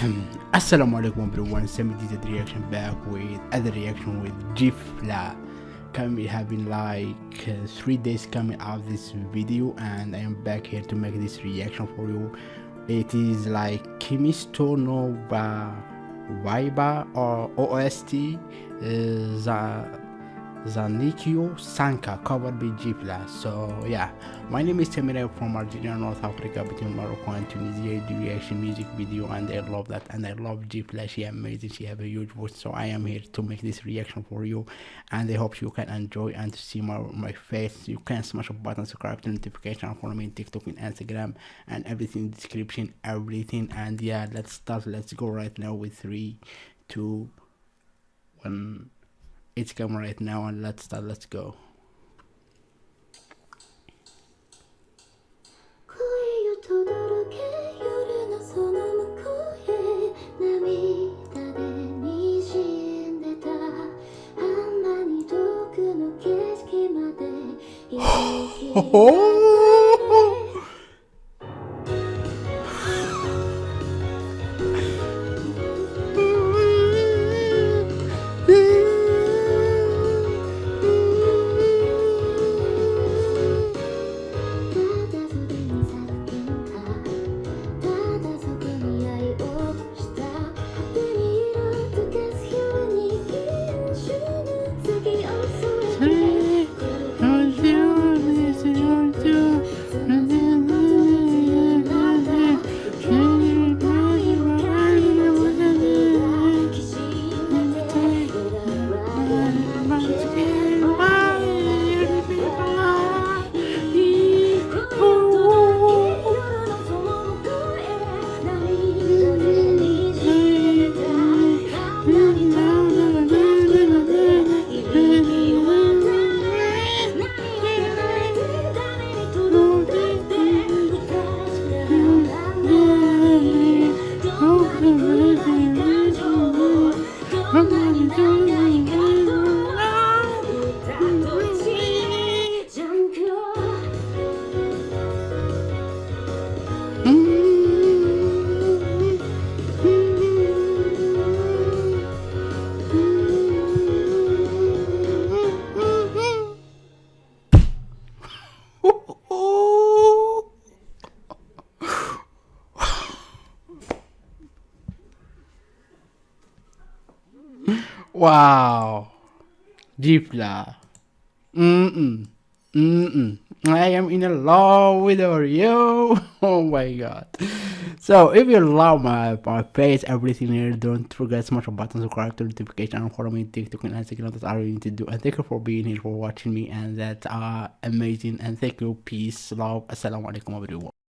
Assalamu alaikum everyone, Semi did the reaction back with other reaction with Gifla. Coming having like uh, three days coming out this video and I am back here to make this reaction for you. It is like Kimetsu no Yaiba or OST uh, Zankyou Sanka covered by Gipla. So yeah, my name is Temire from Algeria, North Africa, between Morocco and Tunisia. I do reaction music video and I love that and I love Gipla. She amazing. She have a huge voice. So I am here to make this reaction for you and I hope you can enjoy and see my my face. You can smash a button, subscribe to notification, follow me on TikTok and Instagram and everything in description, everything. And yeah, let's start. Let's go right now with three, two, one it's coming right now and let's start let's go Wow. Gipla. Mm-mm. Mm-mm. I am in a love with her, yo. Oh my god. So if you love my my face, everything here, don't forget to smash the button, subscribe to notification, and follow me on TikTok and Instagram. That's all you need to do. And thank you for being here, for watching me, and that's uh amazing. And thank you, peace, love, assalamu alaikum, everyone.